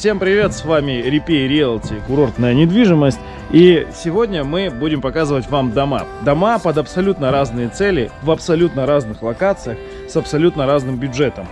Всем привет, с вами Репей Риэлти, курортная недвижимость. И сегодня мы будем показывать вам дома. Дома под абсолютно разные цели, в абсолютно разных локациях, с абсолютно разным бюджетом.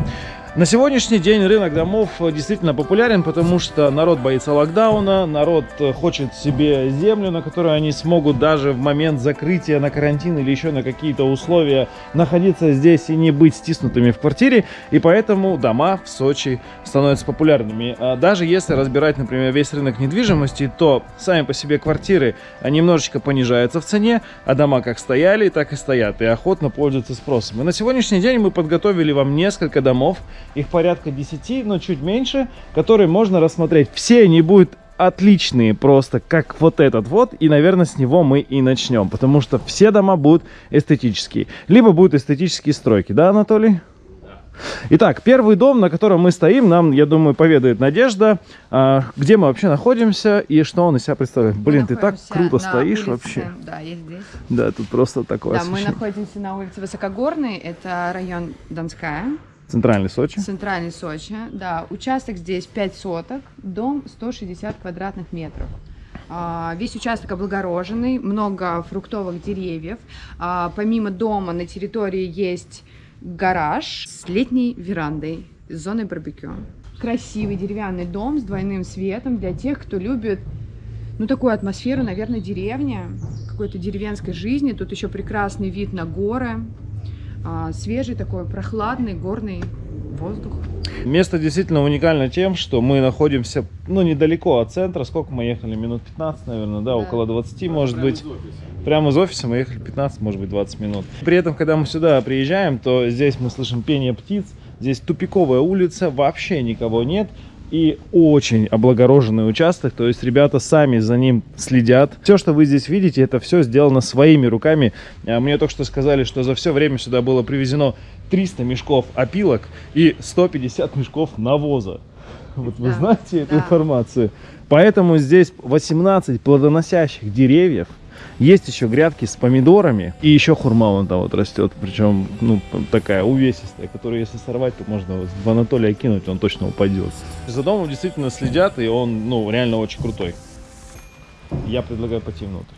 На сегодняшний день рынок домов э, действительно популярен, потому что народ боится локдауна, народ э, хочет себе землю, на которую они смогут даже в момент закрытия на карантин или еще на какие-то условия находиться здесь и не быть стиснутыми в квартире. И поэтому дома в Сочи становятся популярными. А даже если разбирать, например, весь рынок недвижимости, то сами по себе квартиры немножечко понижаются в цене, а дома как стояли, так и стоят и охотно пользуются спросом. И на сегодняшний день мы подготовили вам несколько домов, их порядка 10, но чуть меньше, которые можно рассмотреть. Все они будут отличные просто, как вот этот вот. И, наверное, с него мы и начнем. Потому что все дома будут эстетические. Либо будут эстетические стройки. Да, Анатолий? Итак, первый дом, на котором мы стоим, нам, я думаю, поведает Надежда, а, где мы вообще находимся и что он из себя представляет. Мы Блин, ты так круто стоишь улице, вообще. Да, я здесь. Да, тут просто такое Да, мы находимся на улице Высокогорной, это район Донская. Центральный Сочи. Центральный Сочи, да. Участок здесь 5 соток, дом 160 квадратных метров. А, весь участок облагороженный, много фруктовых деревьев. А, помимо дома на территории есть гараж с летней верандой, с зоной барбекю. Красивый деревянный дом с двойным светом для тех, кто любит ну, такую атмосферу, наверное, деревня, какой-то деревенской жизни. Тут еще прекрасный вид на горы, свежий такой, прохладный горный воздух. Место действительно уникально тем, что мы находимся, ну, недалеко от центра. Сколько мы ехали? Минут 15, наверное, да, да. около 20, да, может быть. Из прямо из офиса мы ехали 15, может быть, 20 минут. При этом, когда мы сюда приезжаем, то здесь мы слышим пение птиц. Здесь тупиковая улица, вообще никого нет и очень облагороженный участок, то есть ребята сами за ним следят. Все, что вы здесь видите, это все сделано своими руками. А мне только что сказали, что за все время сюда было привезено 300 мешков опилок и 150 мешков навоза. Вот да, вы знаете эту да. информацию. Поэтому здесь 18 плодоносящих деревьев, есть еще грядки с помидорами. И еще хурма вон там вот растет. Причем, ну, такая увесистая, которую если сорвать, то можно в Анатолия кинуть, он точно упадет. За домом действительно следят, и он, ну, реально очень крутой. Я предлагаю пойти внутрь.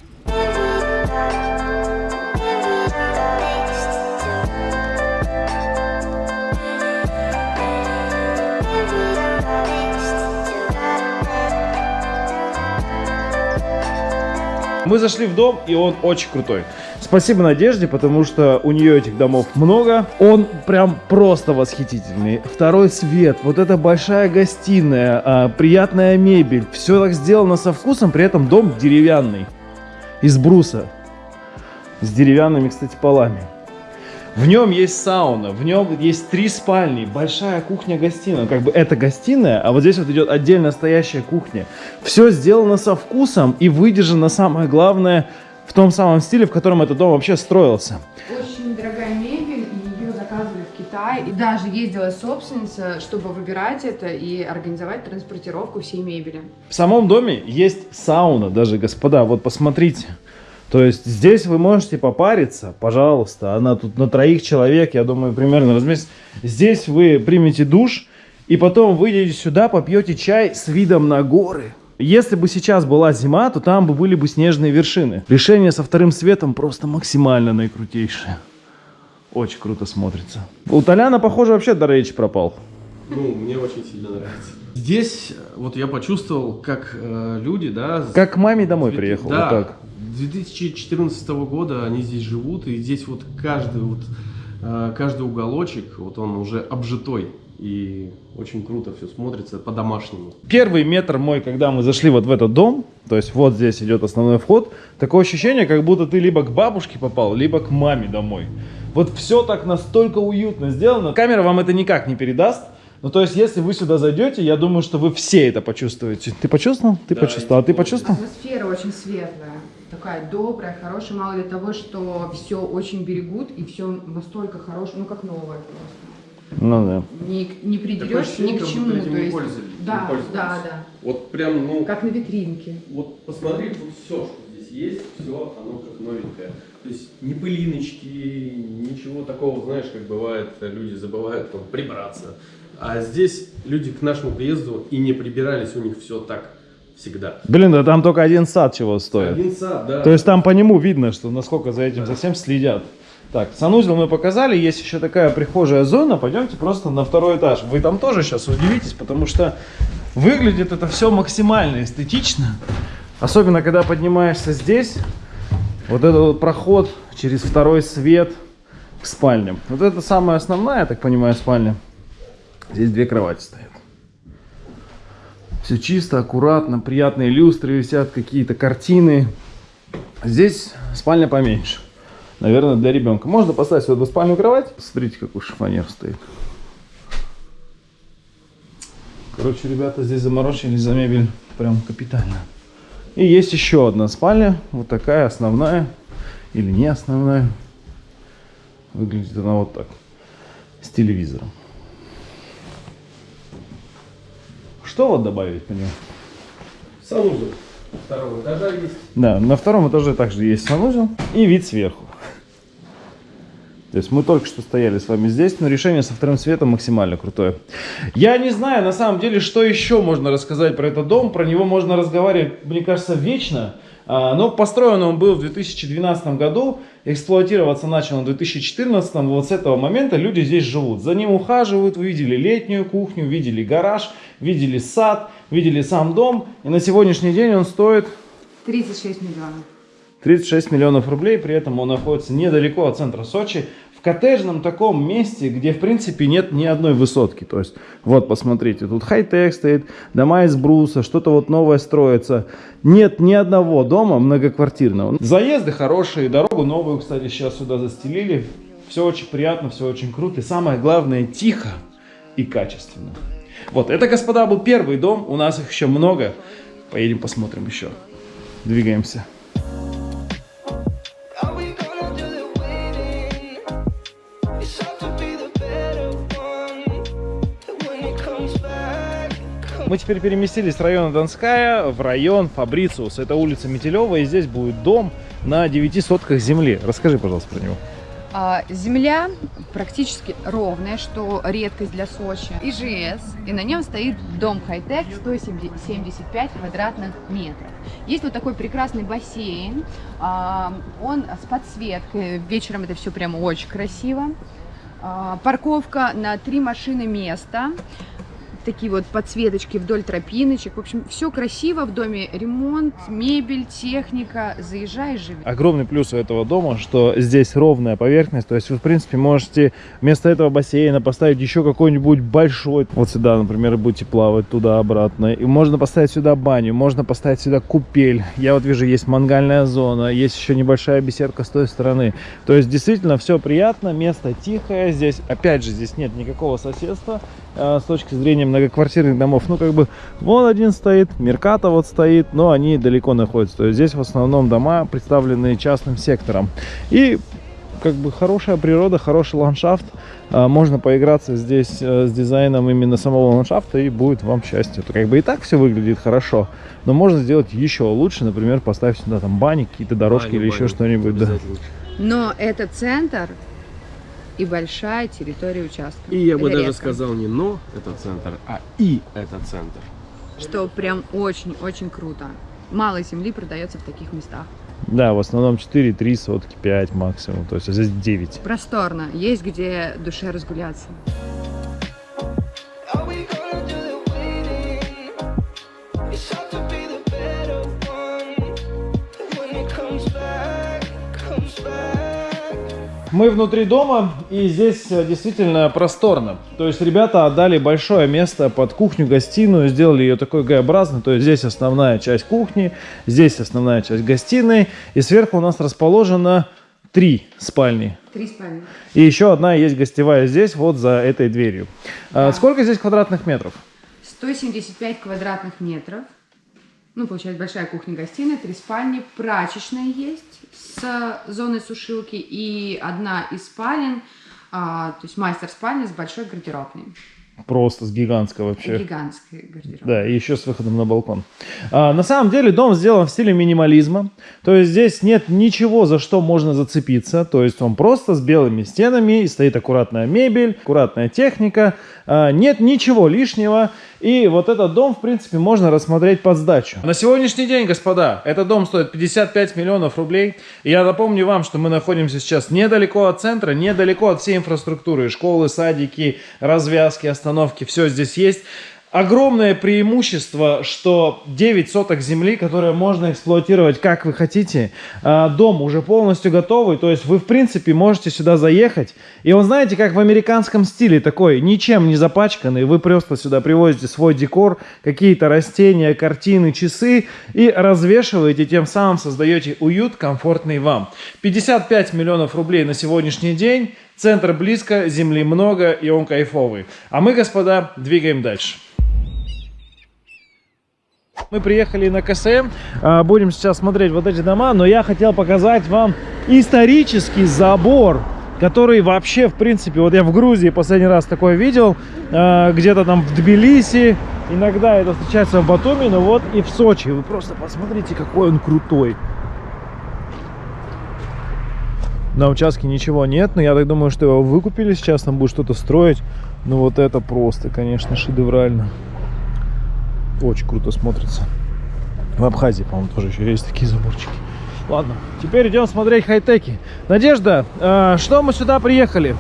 Мы зашли в дом, и он очень крутой. Спасибо Надежде, потому что у нее этих домов много. Он прям просто восхитительный. Второй свет, вот эта большая гостиная, а, приятная мебель. Все так сделано со вкусом, при этом дом деревянный. Из бруса. С деревянными, кстати, полами. В нем есть сауна, в нем есть три спальни, большая кухня-гостиная. Как бы это гостиная, а вот здесь вот идет отдельно стоящая кухня. Все сделано со вкусом и выдержано, самое главное, в том самом стиле, в котором этот дом вообще строился. Очень дорогая мебель, и ее заказывали в Китае. И даже ездила собственница, чтобы выбирать это и организовать транспортировку всей мебели. В самом доме есть сауна даже, господа, вот посмотрите. То есть здесь вы можете попариться, пожалуйста. Она тут на троих человек, я думаю, примерно разместится. Здесь вы примете душ, и потом выйдете сюда, попьете чай с видом на горы. Если бы сейчас была зима, то там бы были бы снежные вершины. Решение со вторым светом просто максимально наикрутейшее. Очень круто смотрится. У Толяна, похоже, вообще до речи пропал. Ну, мне очень сильно нравится. Здесь вот я почувствовал, как э, люди, да... Как к маме домой приехал, да, вот так. 2014 года они здесь живут, и здесь вот каждый, вот, э, каждый уголочек, вот он уже обжитой. И очень круто все смотрится по-домашнему. Первый метр мой, когда мы зашли вот в этот дом, то есть вот здесь идет основной вход, такое ощущение, как будто ты либо к бабушке попал, либо к маме домой. Вот все так настолько уютно сделано. Камера вам это никак не передаст. Ну, то есть, если вы сюда зайдете, я думаю, что вы все это почувствуете. Ты почувствовал? Ты да, почувствовал. А ты почувствовал? Атмосфера очень светлая такая добрая, хорошая, мало ли того, что все очень берегут и все настолько хорошее, ну как новое просто. Ну да. Не, не придерешься ни к чему. то есть, да, да, да. Вот прям, ну... Как на витринке. Вот посмотри, тут все, что здесь есть, все, оно как новенькое. То есть ни пылиночки, ничего такого, знаешь, как бывает, люди забывают там прибраться. А здесь люди к нашему приезду и не прибирались, у них все так всегда. Блин, да там только один сад чего стоит. Один сад, да. То есть там по нему видно, что насколько за этим совсем следят. Так, санузел мы показали, есть еще такая прихожая зона, пойдемте просто на второй этаж. Вы там тоже сейчас удивитесь, потому что выглядит это все максимально эстетично. Особенно, когда поднимаешься здесь, вот этот вот проход через второй свет к спальням. Вот это самая основная, я так понимаю, спальня. Здесь две кровати стоят. Все чисто, аккуратно, приятные люстры висят, какие-то картины. Здесь спальня поменьше. Наверное, для ребенка. Можно поставить сюда двуспальную кровать. Смотрите, какой шифонер стоит. Короче, ребята здесь заморочились за мебель прям капитально. И есть еще одна спальня. Вот такая основная. Или не основная. Выглядит она вот так. С телевизором. Что вот добавить по нему? Санузел второго этажа есть. Да, на втором этаже также есть санузел и вид сверху. То есть мы только что стояли с вами здесь, но решение со вторым светом максимально крутое. Я не знаю, на самом деле, что еще можно рассказать про этот дом. Про него можно разговаривать, мне кажется, вечно. А, Но построен он был в 2012 году, эксплуатироваться начал в 2014. Вот с этого момента люди здесь живут. За ним ухаживают, вы видели летнюю кухню, видели гараж, видели сад, видели сам дом. И на сегодняшний день он стоит 36 миллионов. 36 миллионов рублей, при этом он находится недалеко от центра Сочи, в коттеджном таком месте, где в принципе нет ни одной высотки. То есть, вот посмотрите, тут хай-тек стоит, дома из бруса, что-то вот новое строится. Нет ни одного дома многоквартирного. Заезды хорошие, дорогу новую, кстати, сейчас сюда застелили. Все очень приятно, все очень круто. И самое главное, тихо и качественно. Вот, это, господа, был первый дом. У нас их еще много. Поедем посмотрим еще. Двигаемся. Мы теперь переместились с района Донская в район Фабрициус. Это улица Метелева, и здесь будет дом на 9 сотках земли. Расскажи, пожалуйста, про него. А, Земля практически ровная, что редкость для Сочи. ИЖС, и на нем стоит дом хай-тек 175 квадратных метров. Есть вот такой прекрасный бассейн, а, он с подсветкой, вечером это все прямо очень красиво. А, Парковка на три машины места. Такие вот подсветочки вдоль тропиночек. В общем, все красиво в доме. Ремонт, мебель, техника. Заезжай, живи. Огромный плюс у этого дома, что здесь ровная поверхность. То есть вы, в принципе, можете вместо этого бассейна поставить еще какой-нибудь большой. Вот сюда, например, будете плавать туда-обратно. И можно поставить сюда баню, можно поставить сюда купель. Я вот вижу, есть мангальная зона, есть еще небольшая беседка с той стороны. То есть действительно все приятно, место тихое. Здесь, опять же, здесь нет никакого соседства с точки зрения многоквартирных домов. Ну, как бы, вон один стоит, Мерката вот стоит, но они далеко находятся. То есть здесь в основном дома представлены частным сектором. И как бы хорошая природа, хороший ландшафт. А, Можно поиграться здесь э, с дизайном именно самого ландшафта и будет вам счастье. То как бы и так все выглядит хорошо, но можно сделать еще лучше. Например, поставить сюда там бани, какие-то дорожки Баню, или еще баню. что-нибудь. Да. Но это центр и большая территория участка. И я бы Это даже редко. сказал не но это центр, а и это центр. Что прям очень-очень круто. Мало земли продается в таких местах. Да, в основном 4, 3 сотки, 5 максимум. То есть здесь 9. Просторно. Есть где душе разгуляться. Мы внутри дома, и здесь э, действительно просторно. То есть ребята отдали большое место под кухню-гостиную, сделали ее такой Г-образной. То есть здесь основная часть кухни, здесь основная часть гостиной, и сверху у нас расположено три спальни. Три спальни. И еще одна есть гостевая здесь, вот за этой дверью. А Да. Сколько здесь квадратных метров? 175 квадратных метров. Ну, получается, большая кухня-гостиная, три спальни, прачечная есть с зоной сушилки и одна из спален, а, то есть мастер спальня с большой гардеробной. Просто с гигантской вообще. Гигантская гардеробная. Да, и еще с выходом на балкон. А, на самом деле дом сделан в стиле минимализма. То есть здесь нет ничего, за что можно зацепиться. То есть он просто с белыми стенами, и стоит аккуратная мебель, аккуратная техника. А, нет ничего лишнего. И вот этот дом, в принципе, можно рассмотреть под сдачу. На сегодняшний день, господа, этот дом стоит 55 миллионов рублей. И я напомню вам, что мы находимся сейчас недалеко от центра, недалеко от всей инфраструктуры. Школы, садики, развязки, остановки. Все здесь есть. Огромное преимущество, что 9 соток земли, которые можно эксплуатировать как вы хотите. А, Дом уже полностью готовый, то есть вы в принципе можете сюда заехать. И он, знаете, как в американском стиле такой, ничем не запачканный. Вы просто сюда привозите свой декор, какие-то растения, картины, часы и развешиваете, тем самым создаете уют, комфортный вам. 55 миллионов рублей на сегодняшний день. Центр близко, земли много и он кайфовый. А мы, господа, двигаем дальше. Мы приехали на КСМ, а, будем сейчас смотреть вот эти дома, но я хотел показать вам исторический забор, который вообще, в принципе, вот я в Грузии последний раз такое видел, а, где-то там в Тбилиси, иногда это встречается в Батуми, но вот и в Сочи. Вы просто посмотрите, какой он крутой. На участке ничего нет, но я так думаю, что его выкупили, сейчас там будет что-то строить. Ну вот это просто, конечно, шедеврально. Очень круто смотрится. В Абхазии, по-моему, тоже еще есть такие заборчики. Ладно, теперь идем смотреть хай-теки. Надежда, э, что мы сюда приехали?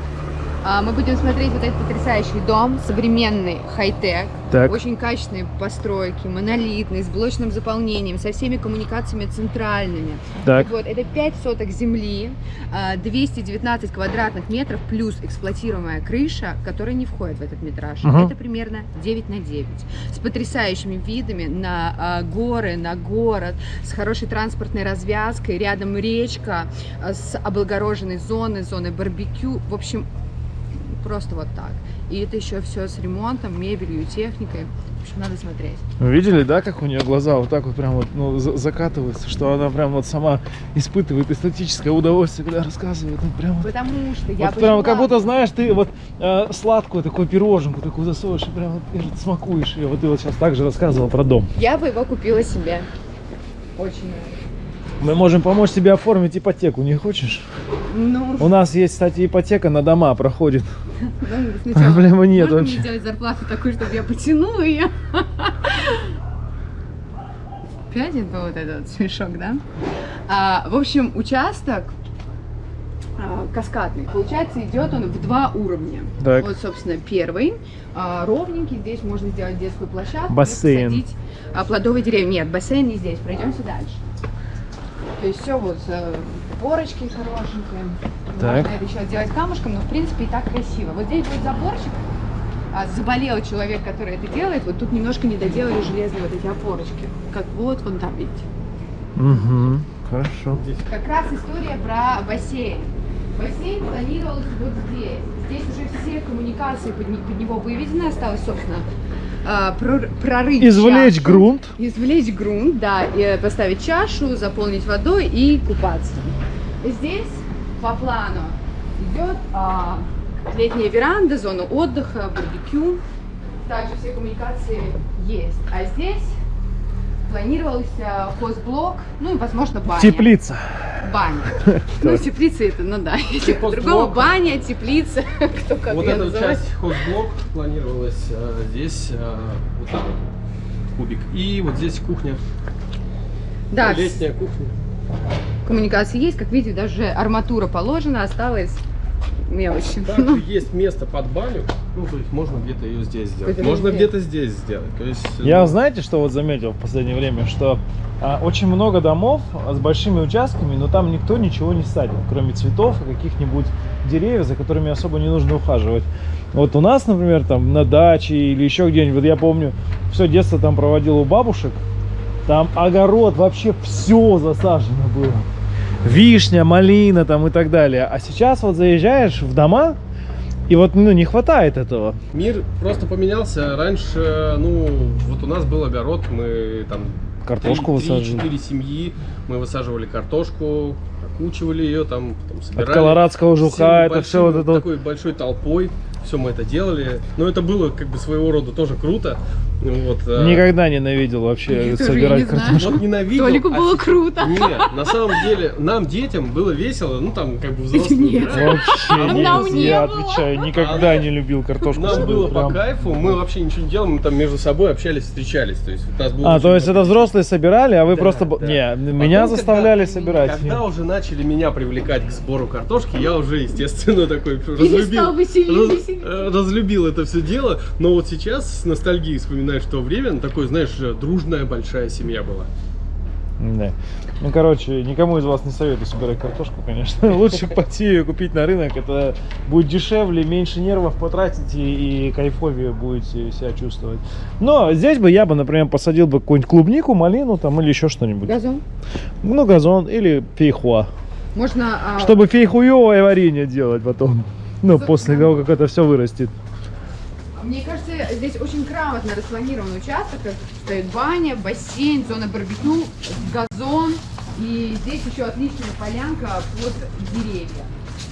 А, Мы будем смотреть вот этот потрясающий дом, современный хай-тек, очень качественные постройки, монолитный, с блочным заполнением, со всеми коммуникациями центральными. Так, Вот, это 5 соток земли, а, 219 квадратных метров плюс эксплуатируемая крыша, которая не входит в этот метраж. Мгм. Это примерно 9 на 9. С потрясающими видами на а, горы, на город, с хорошей транспортной развязкой, рядом речка, а, с облагороженной зоной, зоной барбекю. В общем, просто вот так. И это еще все с ремонтом, мебелью, техникой. В общем, надо смотреть. вы видели, да, как у нее глаза вот так вот прям вот ну, за- закатываются, что она прям вот сама испытывает эстетическое удовольствие, когда рассказывает. Ну, прям вот Потому что я Вот прям как будто, знаешь, ты вот э, сладкую такую пироженку такую засовываешь и прям вот и смакуешь ее. Вот ты вот сейчас также рассказывал про дом. Я бы его купила себе. Очень нравится. Мы можем помочь тебе оформить ипотеку, не хочешь? Ну, У нас есть, кстати, ипотека на дома проходит. ну, Проблемы нет можно вообще. мне сделать зарплату такую, чтобы я потянула ее? Опять это вот этот смешок, да? А, в общем, участок а, каскадный. Получается, идет он в два уровня. Так. Вот, собственно, первый а, ровненький. Здесь можно сделать детскую площадку. Бассейн. посадить, а, плодовые деревья. Нет, бассейн не здесь. Пройдемте дальше. То есть все вот э, порочки хорошенькие. Так. Можно это еще делать камушком, но в принципе и так красиво. Вот здесь будет заборчик. А, заболел человек, который это делает. Вот тут немножко не доделали железные вот эти опорочки. Как вот вон там, видите. Угу, хорошо. Как раз история про бассейн. Бассейн планировался вот здесь. Здесь уже все коммуникации под, под него выведены. Осталось, собственно, а, прор- прорыть Извлечь чашу. грунт. Извлечь грунт, да, и поставить чашу, заполнить водой и купаться. Здесь по плану идет а, летняя веранда, зона отдыха, барбекю. Также все коммуникации есть. А здесь планировался хозблок, ну и, возможно, баня. Теплица. Баня. Ну, теплица это, ну да, если по-другому баня, теплица, кто как вот эта часть хозблок планировалась э, здесь э, вот так вот кубик. И вот здесь кухня. Да, Летняя кухня. Коммуникации есть, как видите, даже арматура положена, осталось мелочи. Также есть место под баню. Ну, то есть можно где-то ее здесь сделать. Можно где-то здесь сделать. То есть, э, Я знаете, что вот заметил в последнее время, что а, очень много домов с большими участками, но там никто ничего не садит, кроме цветов и каких-нибудь деревьев, за которыми особо не нужно ухаживать. Вот у нас, например, там на даче или еще где-нибудь, вот я помню, все детство там проводил у бабушек, там огород, вообще все засажено было. Вишня, малина там и так далее. А сейчас вот заезжаешь в дома, и вот ну, не хватает этого. Мир просто поменялся. Раньше, ну, вот у нас был огород, мы там Картошку высаживали. четыре семьи, мы высаживали картошку, окучивали ее, там, потом собирали. От колорадского жука, это все вот большим, это Такой большой толпой. все мы это делали. Но это было как бы своего рода тоже круто. Вот, э, Никогда ненавидел вообще Я собирать картошку. Вот ненавидел. Толику а было круто. Нет, на самом деле, нам, детям, было весело, ну там как бы взрослые Нет. Вообще не, Нам не я было. отвечаю, никогда не любил картошку. Нам было прям. по кайфу, мы вообще ничего не делали, мы там между собой общались, встречались. То есть у нас было А, то есть много это взрослые собирали, а вы Да, просто... да. Не, Потом, меня когда- заставляли собирать. Когда уже начали меня привлекать к сбору картошки, я уже, естественно, такой разлюбил, раз- э, разлюбил это все дело. Но вот сейчас с ностальгией вспоминаешь то время, ну, такой, знаешь, дружная большая семья была. Да. Ну, короче, никому из вас не советую собирать картошку, конечно. Лучше пойти ее купить на рынок. Это будет дешевле, меньше нервов потратите и кайфовее будете себя чувствовать. Но здесь бы я бы, например, посадил бы какую-нибудь клубнику, малину там или еще что-нибудь. Газон. Ну, газон или фейхуа. Можно... а, Чтобы фейхуевое варенье делать потом. Ну, Собственно. после того, как это все вырастет. Мне кажется, здесь очень грамотно распланирован участок. Стоит баня, бассейн, зона барбекю, газон. И здесь еще отличная полянка под деревья.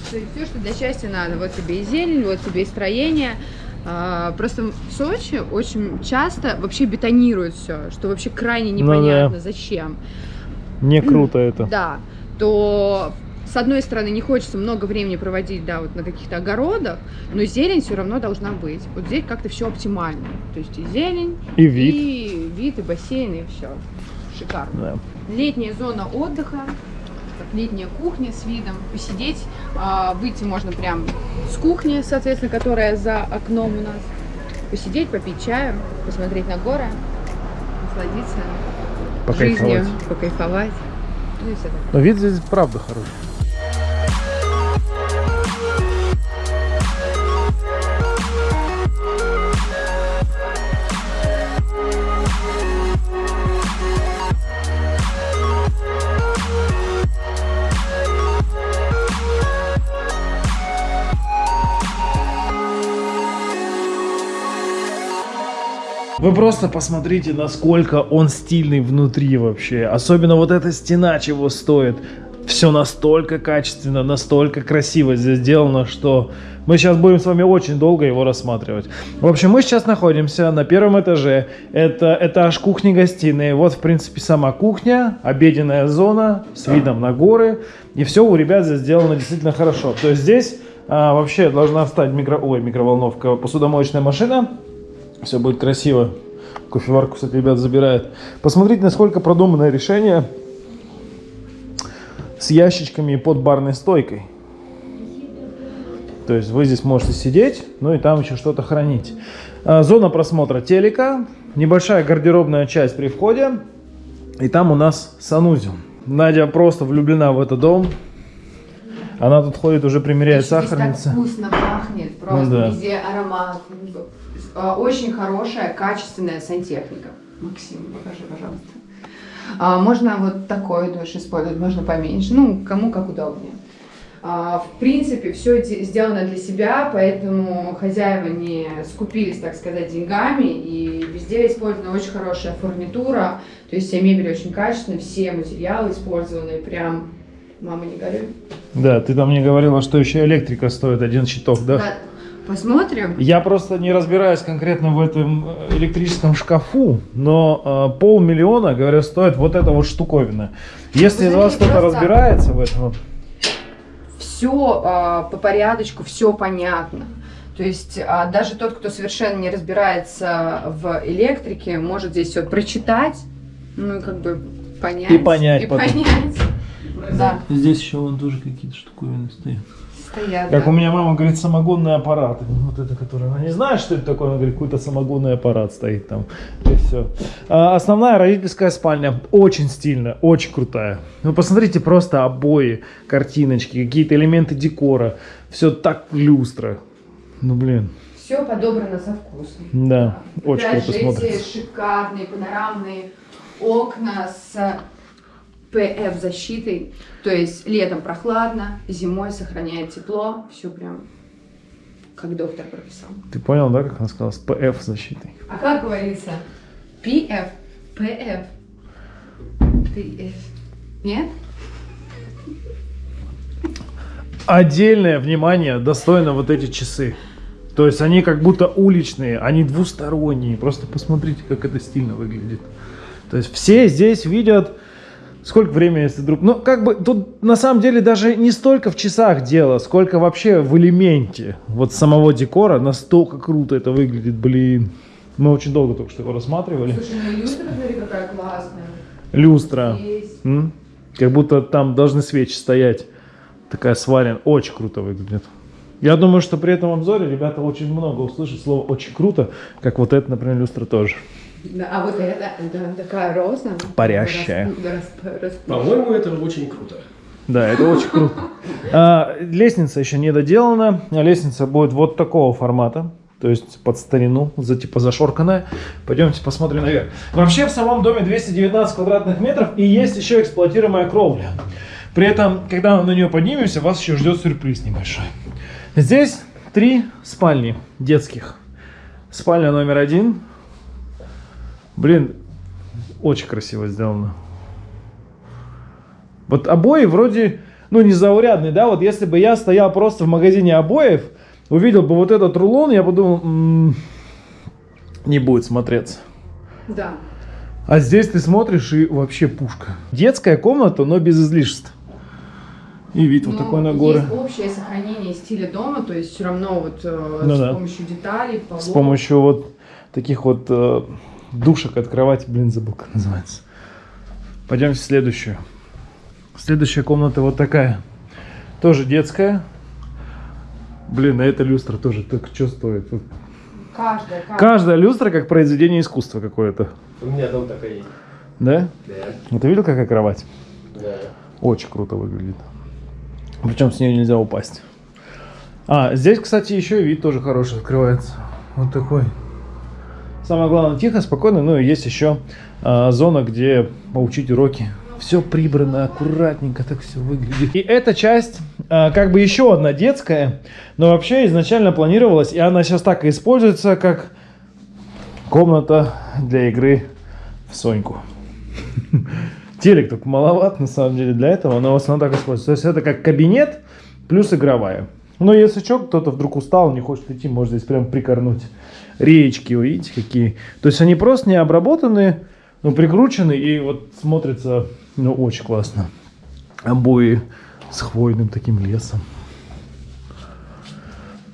То есть все, что для счастья надо. Вот тебе и зелень, вот тебе и строение. А, Просто в Сочи очень часто вообще бетонируют все, что вообще крайне Ну да. непонятно, зачем. Не круто это. Да, то с одной стороны не хочется много времени проводить, да, вот на каких-то огородах, но зелень все равно должна быть. Вот здесь как-то все оптимально. То есть и зелень, И вид. и вид, и бассейн, и все. Шикарно. Да. Летняя зона отдыха, как летняя кухня с видом, посидеть, а, выйти можно прям с кухни, соответственно, которая за окном у нас, посидеть, попить чаю, посмотреть на горы, насладиться Покайфовать. жизнью, покайфовать. Ну и все такое. Но вид здесь правда хороший. Вы просто посмотрите, насколько он стильный внутри вообще. Особенно вот эта стена чего стоит. Все настолько качественно, настолько красиво здесь сделано, что мы сейчас будем с вами очень долго его рассматривать. В общем, мы сейчас находимся на первом этаже. Это этаж кухни-гостиной. Вот, в принципе, сама кухня, обеденная зона с видом на горы. И все у ребят здесь сделано действительно хорошо. То есть здесь а, вообще должна встать микро... Ой, микроволновка, посудомоечная машина. Все будет красиво. Кофеварку, кстати, ребят забирают. Посмотрите, насколько продуманное решение с ящичками под барной стойкой. То есть вы здесь можете сидеть, ну и там еще что-то хранить. А, Зона просмотра телека, небольшая гардеробная часть при входе. И там у нас санузел. Надя просто влюблена в этот дом. Она тут ходит, уже примеряет так сахарницы. вкусно пахнет, просто Ну да. везде аромат. А, Очень хорошая, качественная сантехника. Максим, покажи, пожалуйста. А, можно вот такой душ использовать, можно поменьше. Ну, кому как удобнее. А, в принципе, все сделано для себя, поэтому хозяева не скупились, так сказать, деньгами. И везде использована очень хорошая фурнитура. То есть вся мебель очень качественная, все материалы использованы прям... Мама, не горюй. Да, ты там мне говорила, что еще электрика стоит один щиток, да? Да, Посмотрим. Я просто не разбираюсь конкретно в этом э, электрическом шкафу, но э, полмиллиона, говорят, стоит вот эта вот штуковина. Если из вас кто-то разбирается в этом, все по порядочку, все понятно. То есть а, даже тот, кто совершенно не разбирается в электрике, может здесь все прочитать, ну и как бы понять. И понять И потом. понять. Да, здесь еще вон тоже какие-то штуковины стоят. Стоят. Как да. у меня мама говорит, самогонный аппарат. Вот это, который она не знает, что это такое, она говорит, какой-то самогонный аппарат стоит там. И все. основная родительская спальня очень стильная, очень крутая. Вы посмотрите просто обои, картиночки, какие-то элементы декора. Все так люстра. Ну блин, Все подобрано со вкусом. да, очень Опять круто смотрится. эти шикарные панорамные окна с ПФ защитой. То есть летом прохладно, зимой сохраняет тепло. Все прям как доктор прописал. Ты понял, да, как она сказала, с ПФ защитой? А как говорится? PF, PF, PF. Нет? Отдельное внимание достойно вот эти часы. То есть они как будто уличные, они двусторонние. Просто посмотрите, как это стильно выглядит. То есть все здесь видят, сколько времени, если вдруг... Ну, как бы тут на самом деле даже не столько в часах дело, сколько вообще в элементе вот самого декора. Настолько круто это выглядит, блин. Мы очень долго только что его рассматривали. Слушай, ну люстра, смотри, какая классная. Люстра. Есть. М? Как будто там должны свечи стоять. Такая сварен. Очень круто выглядит. Я думаю, что при этом обзоре ребята очень много услышат слово «очень круто», как вот это, например, люстра тоже. Да, а вот это, да, такая роза. Парящая. По-моему, это очень круто. Да, это очень круто. А, лестница еще не доделана. А Лестница будет вот такого формата. То есть под старину, за, типа зашорканная. Пойдемте посмотрим наверх. Вообще в самом доме 219 квадратных метров и есть еще эксплуатируемая кровля. При этом, когда мы на нее поднимемся, вас еще ждет сюрприз небольшой. Здесь три спальни детских. Спальня номер один. Блин, очень красиво сделано. Вот обои вроде, ну, незаурядные, да, вот если бы я стоял просто в магазине обоев, увидел бы вот этот рулон, я подумал, «М, не будет смотреться. Да. А здесь ты смотришь и вообще пушка. Детская комната, но без излишеств. И вид вот Но такой на горы. Есть общее сохранение стиля дома, то есть все равно вот э, Ну с да. помощью деталей, полов. С помощью вот таких вот э, душек от кровати, блин, забыл, как называется. Пойдемте в следующую. Следующая комната вот такая. Тоже детская. Блин, а эта люстра тоже так что стоит? Каждая, каждая. Каждая люстра как произведение искусства какое-то. У меня дом такая есть. Да? Да. Ну, ты видел, какая кровать? Да. Очень круто выглядит. Причем с нее нельзя упасть. А, здесь, кстати, еще и вид тоже хороший открывается. Вот такой. Самое главное, тихо, спокойно. Ну и есть еще а, зона, где поучить уроки. Все прибрано, аккуратненько так все выглядит. И эта часть, а, как бы еще одна детская, но вообще изначально планировалась, и она сейчас так и используется, как комната для игры в Соньку. Телек только маловат, на самом деле, для этого, но в основном так используется. То есть это как кабинет плюс игровая. Но если что, кто-то вдруг устал, не хочет идти, может здесь прям прикорнуть. Речки, вы видите, какие. То есть они просто не обработаны, но прикручены и вот смотрятся, ну, очень классно. Обои с хвойным таким лесом.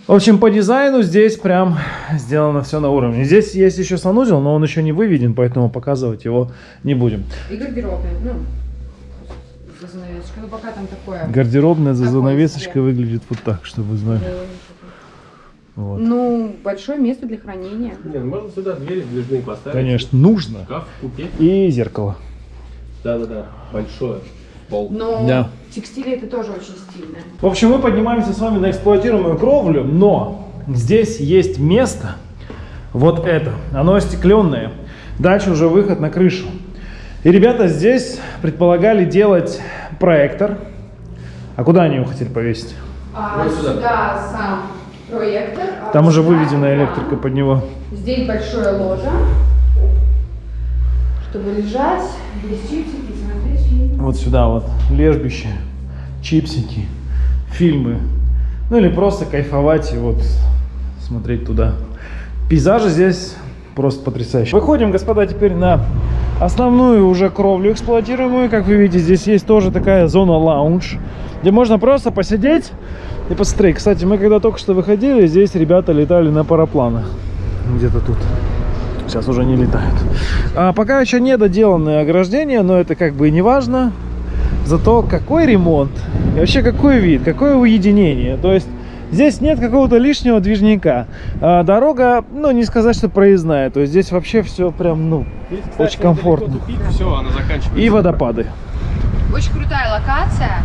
В общем, по дизайну здесь прям сделано все на уровне. Здесь есть еще санузел, но он еще не выведен, поэтому показывать его не будем. И гардеробная, ну, за занавесочкой. Ну, пока там такое. Гардеробная за занавесочкой выглядит вот так, чтобы вы знали. Вот. Ну, большое место для хранения. Не, ну можно сюда двери движные поставить. Конечно, нужно. Шкаф купить. И зеркало. Да-да-да. Большое. Пол. Но Да. текстиль это тоже очень стильно. В общем, мы поднимаемся с вами на эксплуатируемую кровлю, но здесь есть место, вот это, оно остекленное. Дальше уже выход на крышу. И ребята здесь предполагали делать проектор. А куда они его хотели повесить? А Вот сюда. сюда сам проектор. а Там уже выведена электрика под него. Здесь большое ложе, чтобы лежать, без чипсики, смотреть фильм. Вот сюда вот лежбище, чипсики, фильмы. Ну или просто кайфовать и вот смотреть туда. Пейзажи здесь просто потрясающие. Выходим, господа, теперь на основную уже кровлю эксплуатируемую. Как вы видите, здесь есть тоже такая зона лаунж, где можно просто посидеть и посмотреть. Кстати, мы когда только что выходили, здесь ребята летали на парапланах. Где-то тут. Сейчас уже не летают. А пока еще не доделанное ограждение, но это как бы и не важно. Зато какой ремонт, и вообще какой вид, какое уединение. То есть здесь нет какого-то лишнего движника. А дорога, ну не сказать, что проездная. То есть здесь вообще все прям, ну, очень комфортно. все, она заканчивается. И водопады. Очень крутая локация.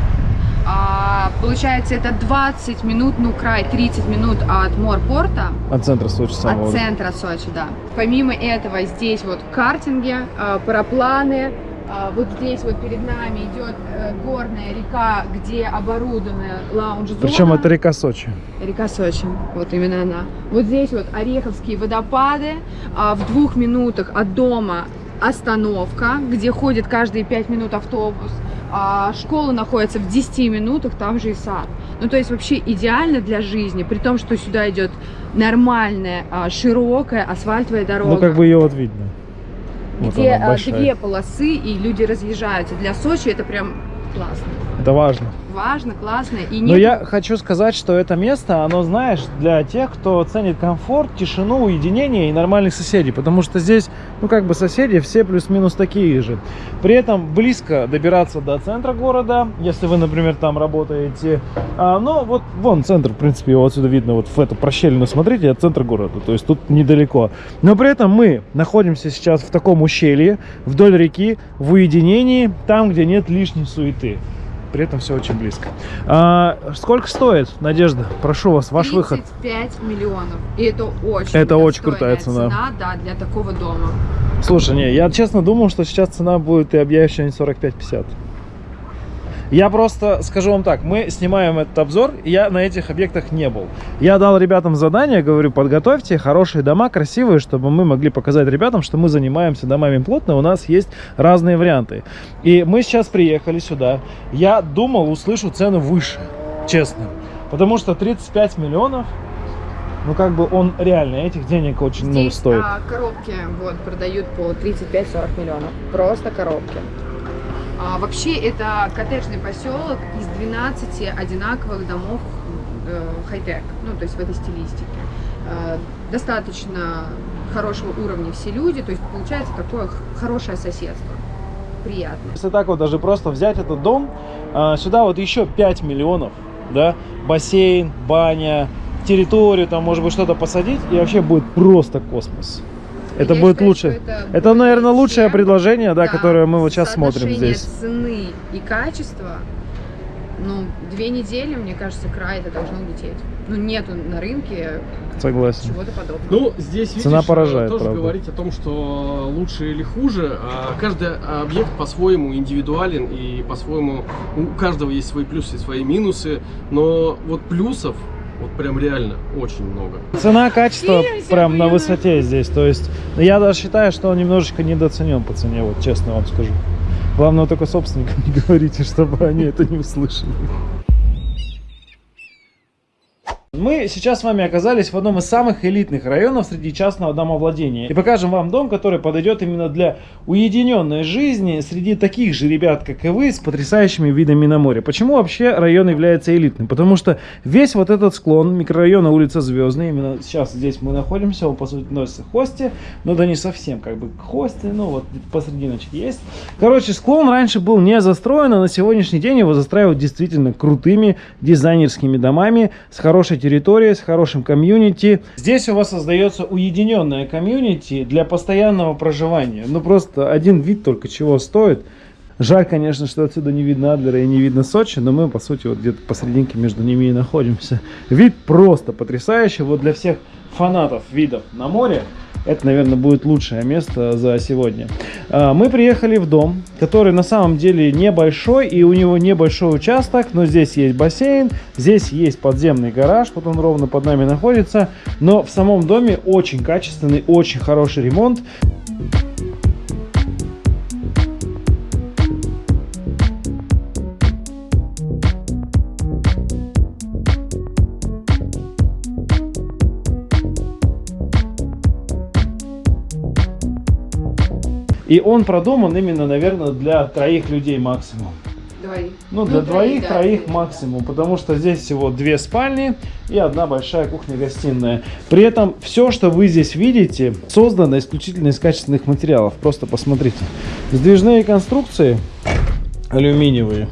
А, получается, это 20 минут, ну край 30 минут от морпорта, От центра Сочи самого. от центра Сочи, да. Помимо этого, здесь вот картинги, а, парапланы. А, Вот здесь вот перед нами идет э, горная река, где оборудована лаунж-зона. Причем это река Сочи. Река Сочи, вот именно она. Вот здесь вот Ореховские водопады, а, в двух минутах от дома остановка, где ходит каждые пять минут автобус. А, школа находится в 10 минутах, там же и сад. Ну, то есть вообще идеально для жизни, при том, что сюда идет нормальная, широкая асфальтовая дорога. Ну, как бы ее вот видно. Вот где а, две полосы и люди разъезжаются. Для Сочи это прям классно. Это важно. Важно, классно. И Но нет я хочу сказать, что это место, оно, знаешь, для тех, кто ценит комфорт, тишину, уединение и нормальных соседей. Потому что здесь, ну, как бы соседи все плюс-минус такие же. При этом близко добираться до центра города, если вы, например, там работаете. А, но вот вон центр, в принципе, его отсюда видно, вот в эту прощелину смотрите, это центр города, то есть тут недалеко. Но при этом мы находимся сейчас в таком ущелье, вдоль реки, в уединении, там, где нет лишней суеты. При этом все очень близко. А, сколько стоит, Надежда? Прошу вас, ваш выход. 35 миллионов. И это очень Это очень крутая цена. да, для такого дома. Слушай, не, я честно думал, что сейчас цена будет и объявишь что-нибудь 45-50. Я просто скажу вам так, мы снимаем этот обзор, и я на этих объектах не был. Я дал ребятам задание, говорю, подготовьте хорошие дома, красивые, чтобы мы могли показать ребятам, что мы занимаемся домами плотно, у нас есть разные варианты. И мы сейчас приехали сюда, я думал, услышу цену выше, честно. Потому что 35 миллионов, ну как бы он реально этих денег очень много Здесь стоит. а, коробки вот, продают по 35-40 миллионов. Просто коробки. А, вообще это коттеджный поселок из 12 одинаковых домов э, хай-тек, ну то есть в этой стилистике. Э, достаточно хорошего уровня все люди, то есть получается такое хорошее соседство. Приятно. Если так вот даже просто взять этот дом, а, сюда вот еще 5 миллионов, да, бассейн, баня, территорию, там может быть что-то посадить, и вообще будет просто космос. Это Я будет считаю, лучше. это Это, наверное, лучшее чем- предложение, да, которое мы вот сейчас смотрим здесь. цены и качества, ну, две недели, мне кажется, край это должно лететь. Ну, нету на рынке Согласен. чего-то подобного. Ну, здесь, видишь, Цена поражает, тоже правда. говорить о том, что лучше или хуже. а Каждый объект по-своему индивидуален и по-своему у каждого есть свои плюсы и свои минусы. Но вот плюсов вот прям реально очень много. Цена, качество Фильм прям на высоте здесь. То есть я даже считаю, что он немножечко недооценен по цене, вот честно вам скажу. Главное, только собственникам не говорите, чтобы они это не услышали. Мы сейчас с вами оказались в одном из самых элитных районов среди частного домовладения. И покажем вам дом, который подойдет именно для уединенной жизни среди таких же ребят, как и вы, с потрясающими видами на море. Почему вообще район является элитным? Потому что весь вот этот склон микрорайона улица Звездная, именно сейчас здесь мы находимся, он по сути относится к Хосте, но да не совсем как бы к Хосте, ну вот посрединочке есть. Короче, склон раньше был не застроен, а на сегодняшний день его застраивают действительно крутыми дизайнерскими домами с хорошей территорией, с хорошим комьюнити. Здесь у вас создается уединенное комьюнити для постоянного проживания. Ну просто один вид только чего стоит. Жаль, конечно, что отсюда не видно Адлера и не видно Сочи, но мы, по сути, вот где-то посерединке между ними и находимся. Вид просто потрясающий. Вот для всех фанатов видов на море это, наверное, будет лучшее место за сегодня. А, Мы приехали в дом, который на самом деле небольшой, и у него небольшой участок, но здесь есть бассейн, здесь есть подземный гараж, вот он ровно под нами находится, но в самом доме очень качественный, очень хороший ремонт. И он продуман именно, наверное, для троих людей максимум. Двоих. Ну, для двоих, да. троих максимум, потому что здесь всего две спальни и одна большая кухня-гостиная. При этом все, что вы здесь видите, создано исключительно из качественных материалов. Просто посмотрите. Сдвижные конструкции алюминиевые.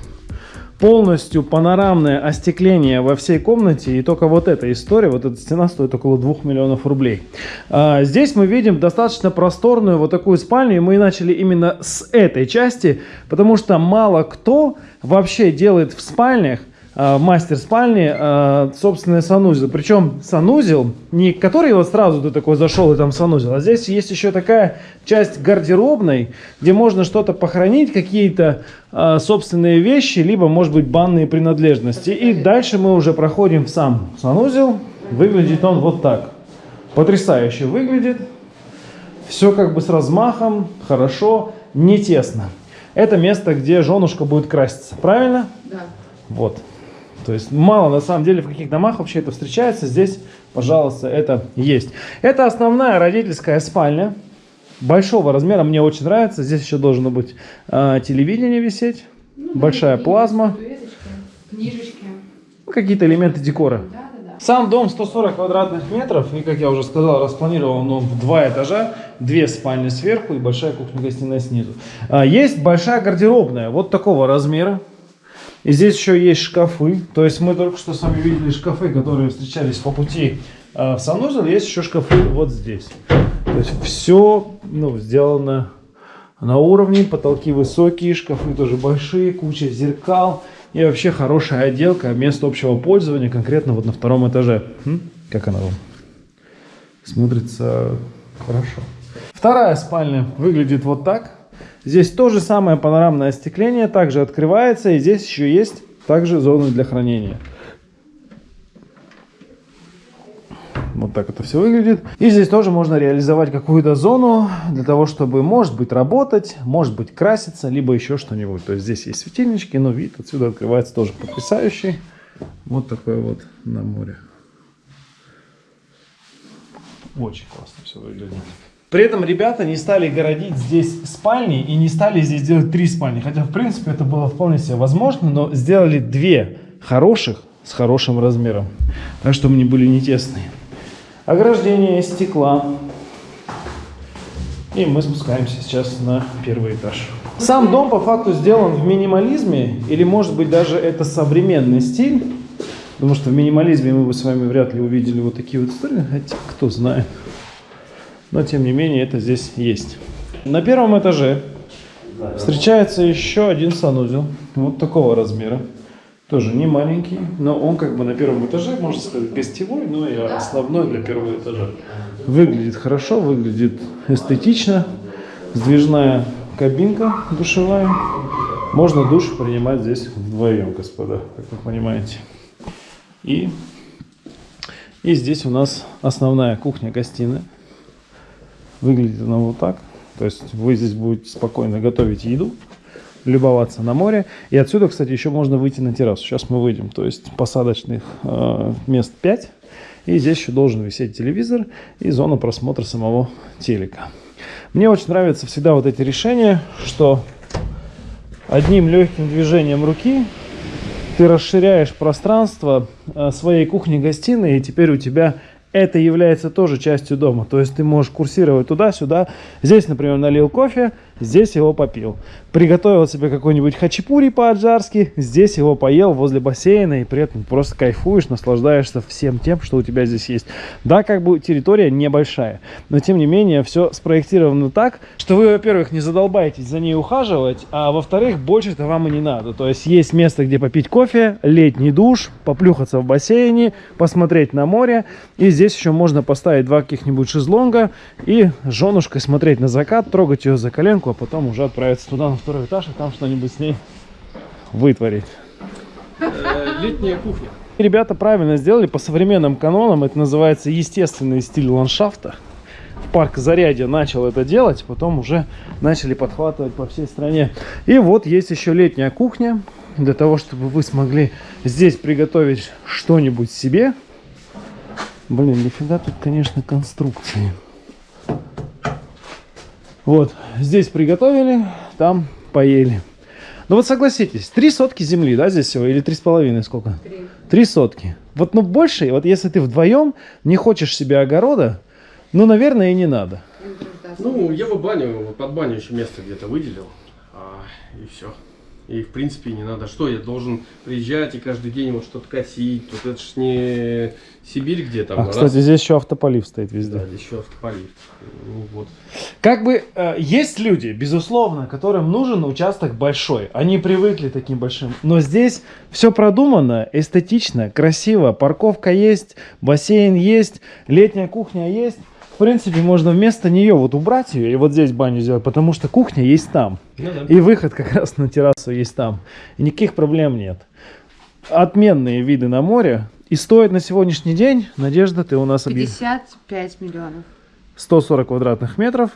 Полностью панорамное остекление во всей комнате. И только вот эта история, вот эта стена стоит около 2 миллионов рублей. А, здесь мы видим достаточно просторную вот такую спальню. И мы начали именно с этой части, потому что мало кто вообще делает в спальнях мастер спальни собственный санузел. Причем санузел, не который вот сразу ты такой зашел и там санузел, а здесь есть еще такая часть гардеробной, где можно что-то похоронить, какие-то а, собственные вещи, либо, может быть, банные принадлежности. И дальше мы уже проходим в сам санузел. Выглядит он вот так. Потрясающе выглядит. Все как бы с размахом, хорошо, не тесно. Это место, где женушка будет краситься, правильно? Да. Вот. То есть мало на самом деле в каких домах вообще это встречается. Здесь пожалуйста, это есть. Это основная родительская спальня. Большого размера, мне очень нравится. Здесь еще должно быть а, телевидение висеть, большая плазма, Книжечки. ну, какие-то элементы декора. Да, да, да. Сам дом 140 квадратных метров, и, как я уже сказал, распланирован он в два этажа, две спальни сверху и большая кухня-гостиная снизу. А, Есть большая гардеробная, вот такого размера. И здесь еще есть шкафы, то есть мы только что с вами видели шкафы, которые встречались по пути а, в санузел, есть еще шкафы вот здесь. То есть все ну, сделано на уровне, потолки высокие, шкафы тоже большие, куча зеркал и вообще хорошая отделка, место общего пользования, конкретно вот на втором этаже. М? Как она вам? Смотрится хорошо. Вторая спальня выглядит вот так. Здесь то же самое панорамное остекление, также открывается, и здесь еще есть также зоны для хранения. Вот так это все выглядит. И здесь тоже можно реализовать какую-то зону для того, чтобы, может быть, работать, может быть, краситься, либо еще что-нибудь. То есть здесь есть светильнички, но вид отсюда открывается тоже потрясающий. Вот такой вот на море. Очень классно все выглядит. При этом ребята не стали городить здесь спальни и не стали здесь делать три спальни. Хотя, в принципе, это было вполне себе возможно, но сделали две хороших с хорошим размером. Так, чтобы они были не тесные. Ограждение из стекла. И мы спускаемся сейчас на первый этаж. Сам дом по факту сделан в минимализме, или может быть даже это современный стиль. Потому что в минимализме мы бы с вами вряд ли увидели вот такие вот истории, хотя кто знает. Но тем не менее это здесь есть. На первом этаже встречается еще один санузел, вот такого размера. Тоже не маленький, но он как бы на первом этаже, можно сказать, гостевой, но и основной для первого этажа. Выглядит хорошо, выглядит эстетично. Сдвижная кабинка душевая. Можно душ принимать здесь вдвоем, господа, как вы понимаете. И, и здесь у нас основная кухня-гостиная. Выглядит она вот так. То есть вы здесь будете спокойно готовить еду, любоваться на море. И отсюда, кстати, еще можно выйти на террасу. Сейчас мы выйдем. То есть посадочных э, мест 5. И здесь еще должен висеть телевизор и зона просмотра самого телека. Мне очень нравятся всегда вот эти решения, что одним легким движением руки ты расширяешь пространство э, своей кухни-гостиной, и теперь у тебя это является тоже частью дома. То есть ты можешь курсировать туда-сюда. Здесь, например, налил кофе, здесь его попил. Приготовил себе какой-нибудь хачапури по-аджарски, здесь его поел возле бассейна, и при этом просто кайфуешь, наслаждаешься всем тем, что у тебя здесь есть. Да, как бы территория небольшая, но тем не менее все спроектировано так, что вы, во-первых, не задолбаетесь за ней ухаживать, а во-вторых, больше-то вам и не надо. То есть есть место, где попить кофе, летний душ, поплюхаться в бассейне, посмотреть на море, и здесь еще можно поставить два каких-нибудь шезлонга и женушкой смотреть на закат, трогать ее за коленку, а потом уже отправиться туда на второй этаж и там что-нибудь с ней вытворить. Э, Летняя кухня. Ребята правильно сделали по современным канонам. Это называется естественный стиль ландшафта. В парк Зарядье начал это делать, потом уже начали подхватывать по всей стране. И вот есть еще летняя кухня. Для того, чтобы вы смогли здесь приготовить что-нибудь себе. Блин, нифига тут, конечно, конструкции. Вот, здесь приготовили, там поели. Ну вот согласитесь, три сотки земли, да, здесь всего? Или три с половиной, сколько? Три. Три сотки. Вот, ну, больше, вот если ты вдвоем не хочешь себе огорода, ну, наверное, и не надо. Ну, я бы баню, под баню еще место где-то выделил, а, и все. И в принципе не надо. Что, я должен приезжать и каждый день вот что-то косить? Вот это ж не Сибирь где там. А, раз, кстати, здесь еще автополив стоит везде. да, здесь еще автополив. Ну, вот. Как бы э, есть люди, безусловно, которым нужен участок большой. Они привыкли к таким большим. Но здесь все продумано, эстетично, красиво. Парковка есть, бассейн есть, летняя кухня есть. В принципе, можно вместо нее вот убрать ее и вот здесь баню сделать, потому что кухня есть там. Ну да. И выход как раз на террасу есть там. И никаких проблем нет. Отменные виды на море. И стоит на сегодняшний день, Надежда, ты у нас объявила, 55 миллионов. 140 квадратных метров,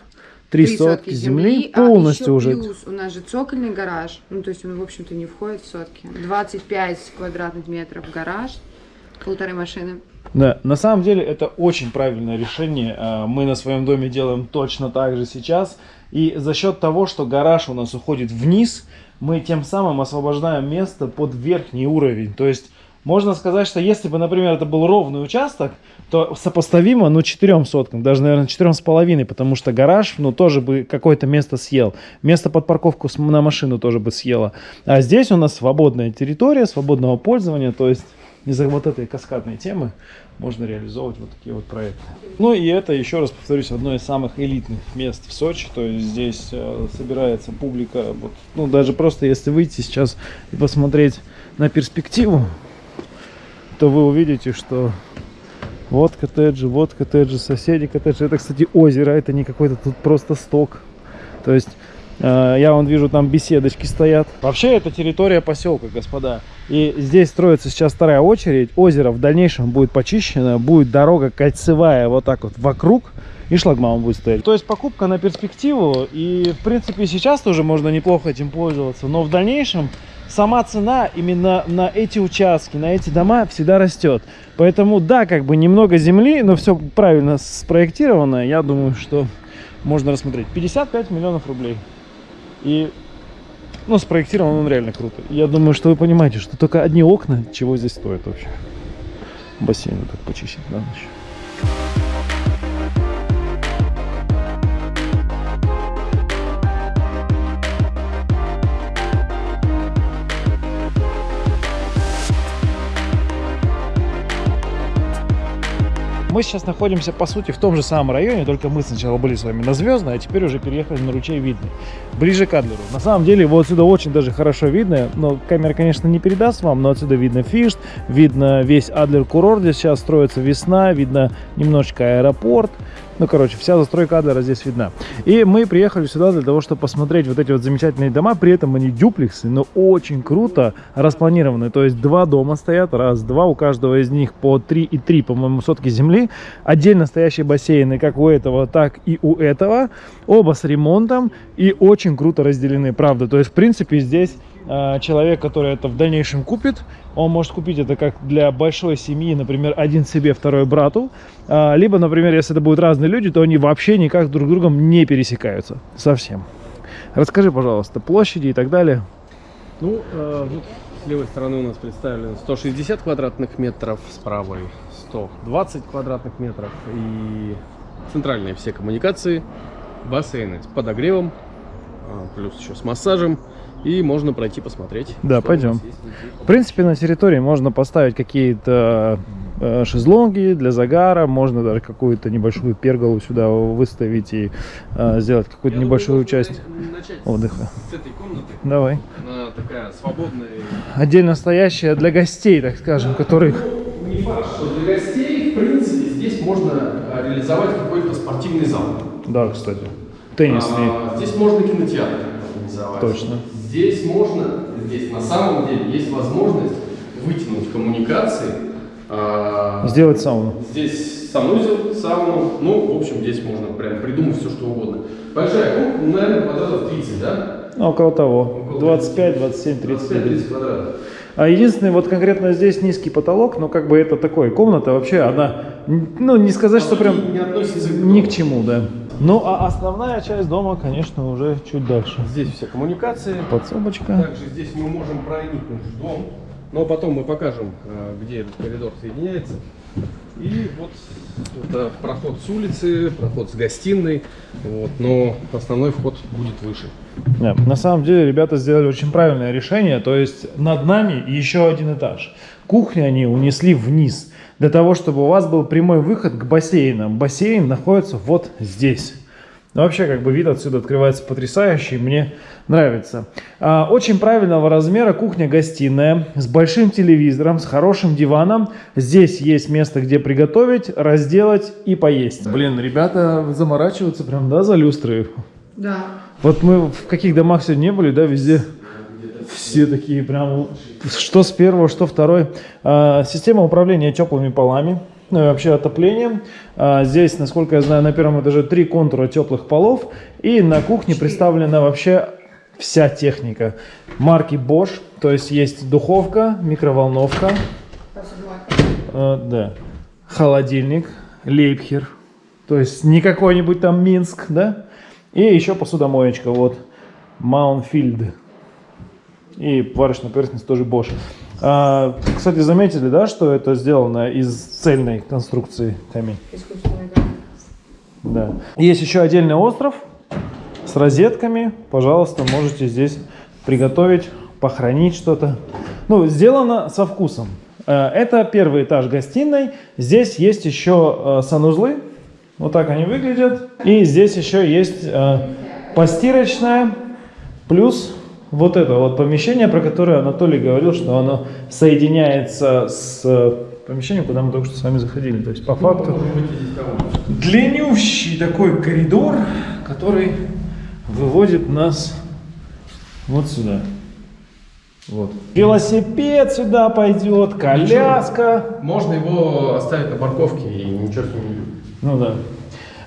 три сотки земли, а полностью еще уже. плюс у нас же цокольный гараж, ну то есть он в общем-то не входит в сотки. 25 квадратных метров гараж, полторы машины. Да, на самом деле это очень правильное решение. А, Мы на своем доме делаем точно так же сейчас. И за счет того, что гараж у нас уходит вниз, мы тем самым освобождаем место под верхний уровень. То есть можно сказать, что если бы, например, это был ровный участок, то сопоставимо, ну, четырем соткам, даже, наверное, четырем с половиной, потому что гараж, ну, тоже бы какое-то место съел. Место под парковку на машину тоже бы съело. А здесь у нас свободная территория, свободного пользования, то есть из-за вот этой каскадной темы можно реализовывать вот такие вот проекты. Ну и это, еще раз повторюсь, одно из самых элитных мест в Сочи. То есть здесь э, собирается публика. Вот, ну даже просто если выйти сейчас и посмотреть на перспективу, то вы увидите, что вот коттеджи, вот коттеджи, соседи коттеджи. Это, кстати, озеро, это не какой-то тут просто сток. То есть я вон вижу, там беседочки стоят. Вообще это территория поселка, господа. И здесь строится сейчас вторая очередь. Озеро в дальнейшем будет почищено, будет дорога кольцевая вот так вот вокруг. И шлагбаум будет стоять. То есть покупка на перспективу. И в принципе сейчас тоже можно неплохо этим пользоваться. Но в дальнейшем сама цена именно на эти участки, на эти дома всегда растет. Поэтому да, как бы немного земли, но все правильно спроектировано. Я думаю, что можно рассмотреть. 55 миллионов рублей. И ну, спроектирован он реально круто. Я думаю, что вы понимаете, что только одни окна чего здесь стоят вообще. Бассейн так почистить на ночь. Мы сейчас находимся, по сути, в том же самом районе, только мы сначала были с вами на Звездной, а теперь уже переехали на ручей Видный, ближе к Адлеру. На самом деле, его отсюда очень даже хорошо видно, но камера, конечно, не передаст вам, но отсюда видно Фишт, видно весь Адлер курорт, здесь сейчас строится весна, видно немножечко аэропорт, ну, короче, вся застройка Адлера здесь видна. И мы приехали сюда для того, чтобы посмотреть вот эти вот замечательные дома. При этом они дюплексы, но очень круто распланированы. То есть два дома стоят, раз, два. У каждого из них по 3,3, по-моему, сотки земли. Отдельно стоящие бассейны, как у этого, так и у этого. Оба с ремонтом и очень круто разделены, правда. То есть, в принципе, здесь человек, который это в дальнейшем купит, он может купить это как для большой семьи, например, один себе, второй брату. А, Либо, например, если это будут разные люди, то они вообще никак друг с другом не пересекаются. Совсем. Расскажи, пожалуйста, площади и так далее. Ну, э, вот с левой стороны у нас представлено 160 квадратных метров, с правой 120 квадратных метров и центральные все коммуникации, бассейны с подогревом, а, плюс еще с массажем, и можно пройти посмотреть. Да, пойдем. В принципе, на территории можно поставить какие-то э, шезлонги для загара, можно даже какую-то небольшую перголу сюда выставить и э, сделать какую-то небольшую думаю, часть отдыха. С этой комнаты. Давай. Она такая свободная. Отдельно стоящая для гостей, так скажем, которых... Не факт, что для гостей, в принципе, здесь можно а, реализовать какой-то спортивный зал. Да, кстати. Теннисный. А, здесь можно кинотеатр организовать. Точно. Здесь можно, здесь на самом деле есть возможность вытянуть коммуникации. а, Сделать сауну. Здесь санузел, сауну, ну, в общем, здесь можно прям придумать все, что угодно. Большая комната, ну, наверное, квадратов 30, да? Ну, около того. Около 25, 27, 30. 25-30 квадратов. А единственный, вот конкретно здесь низкий потолок, но как бы это такой, комната вообще, она, ну, не сказать, что прям не к ни к чему, да. Ну, а основная часть дома, конечно, уже чуть дальше. Здесь все коммуникации. Подсобочка. Также здесь мы можем проникнуть в дом. Но потом мы покажем, э, где этот коридор соединяется. И вот это проход с улицы, проход с гостиной. Вот, но основной вход будет выше. Да, На самом деле ребята сделали очень правильное решение, то есть над нами еще один этаж. Кухню они унесли вниз, для того, чтобы у вас был прямой выход к бассейнам. Бассейн находится вот здесь. Ну, вообще, как бы вид отсюда открывается потрясающий, мне нравится. А, очень правильного размера кухня-гостиная с большим телевизором, с хорошим диваном. Здесь есть место, где приготовить, разделать и поесть. Блин, ребята заморачиваются прям, да, за люстры. Да. Вот мы в каких домах сегодня не были, да, везде все такие прям, что с первого, что второй. А, система управления теплыми полами, ну и вообще отоплением. А, здесь, насколько я знаю, на первом этаже три контура теплых полов. И на кухне представлена вообще вся техника. Марки Bosch, то есть есть духовка, микроволновка, э, да. холодильник Лейпхер, то есть не какой-нибудь там Минск, да? И еще посудомоечка, вот, Маунфильд. И варочная поверхность тоже Bosch. А, кстати, заметили, да, что это сделано из цельной конструкции камень? Да. Есть еще отдельный остров с розетками. Пожалуйста, можете здесь приготовить, похоронить что-то. Ну, сделано со вкусом. Э, Это первый этаж гостиной. Здесь есть еще э, санузлы. Вот так они выглядят. И здесь еще есть э, постирочная. Плюс вот это вот помещение, про которое Анатолий говорил, что оно соединяется с э, помещением, куда мы только что с вами заходили. То есть по факту длиннющий такой коридор, который выводит нас вот сюда. Вот. Велосипед сюда пойдет, коляска. Можно его оставить на парковке и ничего с ним не будет. Ну да.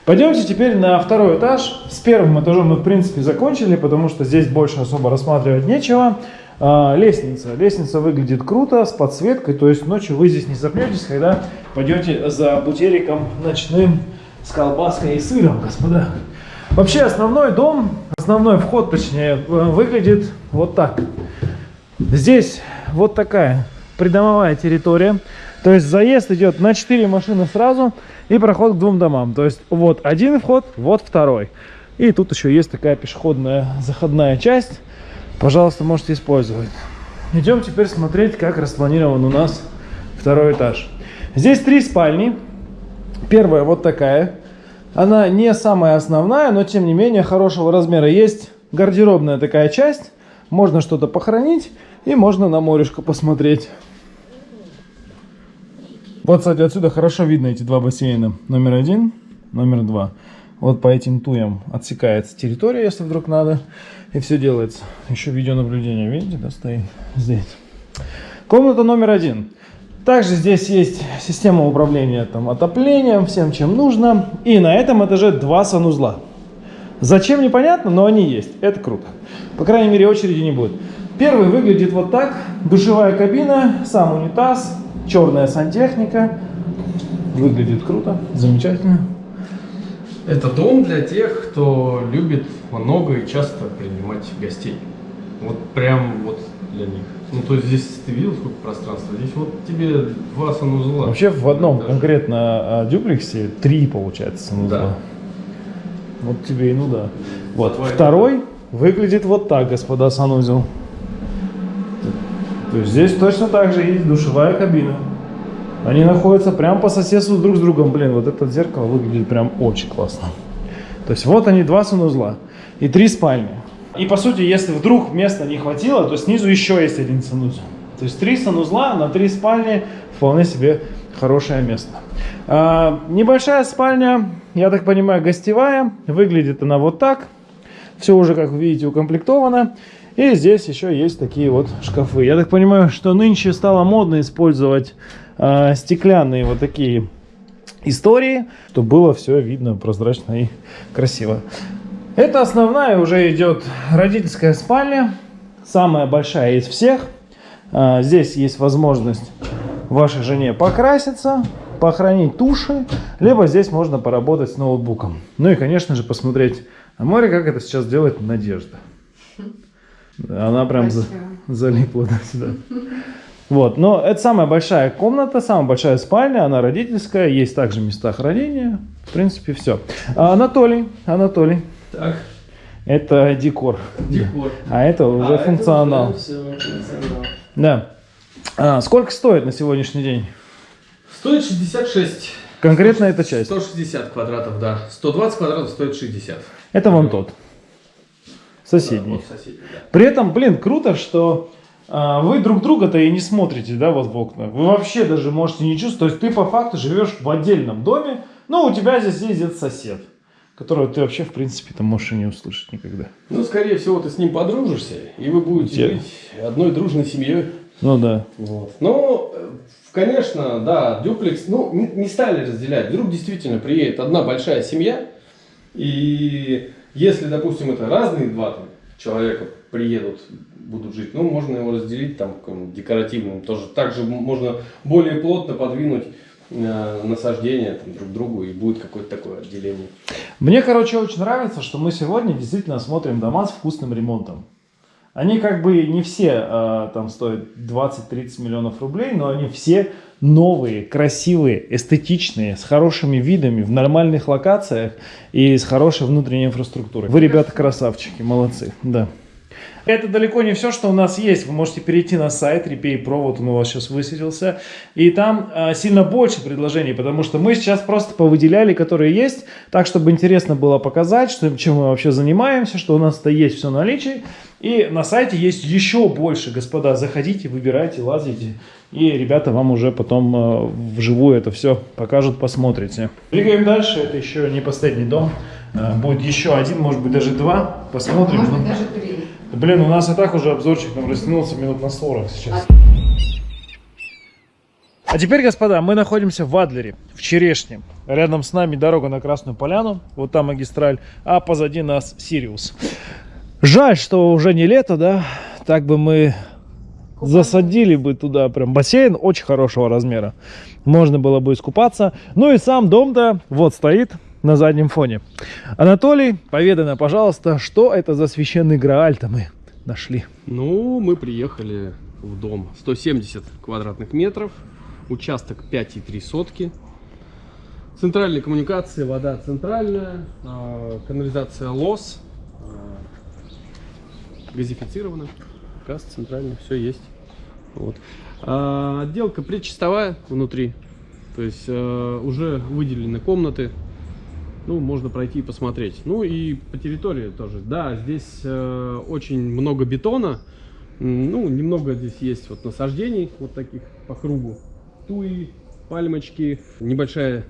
Пойдемте теперь на второй этаж. С первым этажом мы, в принципе, закончили, потому что здесь больше особо рассматривать нечего. А, лестница. Лестница выглядит круто, с подсветкой, то есть ночью вы здесь не запнетесь, когда пойдете за бутериком ночным с колбаской и сыром, господа. Вообще основной дом, основной вход, точнее, выглядит вот так. Здесь вот такая придомовая территория. То есть заезд идет на 4 машины сразу и проход к двум домам. То есть вот один вход, вот второй. И тут еще есть такая пешеходная заходная часть. Пожалуйста, можете использовать. Идем теперь смотреть, как распланирован у нас второй этаж. Здесь три спальни. Первая вот такая. Она не самая основная, но тем не менее хорошего размера. Есть гардеробная такая часть. Можно что-то похоронить и можно на морешко посмотреть. Вот, кстати, отсюда хорошо видно эти два бассейна. Номер один, номер два. Вот по этим туям отсекается территория, если вдруг надо. И все делается. Еще видеонаблюдение, видите, да, стоит здесь. Комната номер один. Также здесь есть система управления там, отоплением, всем чем нужно. И на этом этаже два санузла. Зачем непонятно, но они есть. Это круто. По крайней мере очереди не будет. Первый выглядит вот так. Душевая кабина, сам унитаз, черная сантехника. Выглядит круто, замечательно. Это дом для тех, кто любит много и часто принимать гостей. Вот прям вот для них. Ну, то есть здесь ты видел, сколько пространства? Здесь вот тебе два санузла. Вообще в одном Даже. конкретно а, дюплексе три получается санузла. Да. Вот тебе и ну да. Вот Твой второй выглядит вот так, господа санузел. То есть здесь точно так же есть душевая кабина. Они находятся прямо по соседству друг с другом. Блин, вот это зеркало выглядит прям очень классно. То есть вот они два санузла и три спальни. И по сути, если вдруг места не хватило, то снизу еще есть один санузел. То есть три санузла на три спальни вполне себе хорошее место. А, небольшая спальня, я так понимаю, гостевая. Выглядит она вот так. Все уже, как вы видите, укомплектовано. И здесь еще есть такие вот шкафы. Я так понимаю, что нынче стало модно использовать а, стеклянные вот такие истории, чтобы было все видно, прозрачно и красиво. Это основная уже идет родительская спальня, самая большая из всех. А, Здесь есть возможность вашей жене покраситься, похоронить туши, либо здесь можно поработать с ноутбуком. Ну и, конечно же, посмотреть на море, как это сейчас делает Надежда. Она прям за- залипла да, сюда. Вот, но это самая большая комната, самая большая спальня, она родительская, есть также места хранения, в принципе, все. Анатолий, Анатолий, Так, это декор, декор. а это уже функционал. Да. А, сколько стоит на сегодняшний день? Стоит 66. Конкретно эта часть. 160 квадратов, да. 120 квадратов стоит 60. Это вон тот. Соседний. Да, вот соседний, да. При этом, блин, круто, что а, вы друг друга-то и не смотрите, да, вот в окна. Вы вообще даже можете не чувствовать. То есть ты по факту живешь в отдельном доме, но у тебя здесь ездит сосед, которого ты вообще, в принципе, там можешь и не услышать никогда. Ну, скорее всего, ты с ним подружишься, и вы будете Те- жить одной дружной семьей. Ну да. Вот. Ну, конечно, да, дюплекс, ну, не, не стали разделять. Вдруг действительно приедет одна большая семья, и если, допустим, это разные два там, человека приедут, будут жить, ну, можно его разделить там декоративным тоже. Также можно более плотно подвинуть э, насаждения там, друг другу и будет какое-то такое отделение. Мне, короче, очень нравится, что мы сегодня действительно смотрим дома с вкусным ремонтом. Они как бы не все э, там стоят 20-30 миллионов рублей, но они все новые, красивые, эстетичные, с хорошими видами, в нормальных локациях и с хорошей внутренней инфраструктурой. Вы, ребята, красавчики, молодцы, да. Это далеко не все, что у нас есть. Вы можете перейти на сайт Repay Pro, вот он у вас сейчас высветился. И там а, сильно больше предложений, потому что мы сейчас просто повыделяли, которые есть, так, чтобы интересно было показать, что, чем мы вообще занимаемся, что у нас-то есть все наличие. И на сайте есть еще больше, господа. Заходите, выбирайте, лазите. И ребята вам уже потом э, вживую это все покажут, посмотрите. Двигаем дальше. Это еще не последний дом. Э, будет еще один, может быть даже два. Посмотрим. Может быть, даже три. Блин, у нас и так уже обзорчик там растянулся минут на 40 сейчас. А теперь, господа, мы находимся в Адлере, в Черешне. Рядом с нами дорога на Красную Поляну, вот там магистраль, а позади нас Сириус. Жаль, что уже не лето, да? Так бы мы засадили бы туда прям бассейн очень хорошего размера. Можно было бы искупаться. Ну и сам дом-то вот стоит на заднем фоне. Анатолий, поведай нам, пожалуйста, что это за священный Грааль-то мы нашли? Ну, мы приехали в дом 170 квадратных метров, участок 5,3 сотки. Центральные коммуникации, вода центральная, а, канализация ЛОС, а, газифицирована, газ центральный, все есть. Вот. А, Отделка предчистовая внутри, то есть э, уже выделены комнаты, ну, можно пройти и посмотреть. Ну и по территории тоже. Да, здесь э, очень много бетона. Ну, немного здесь есть вот насаждений, вот таких по кругу. Туи, пальмочки, небольшая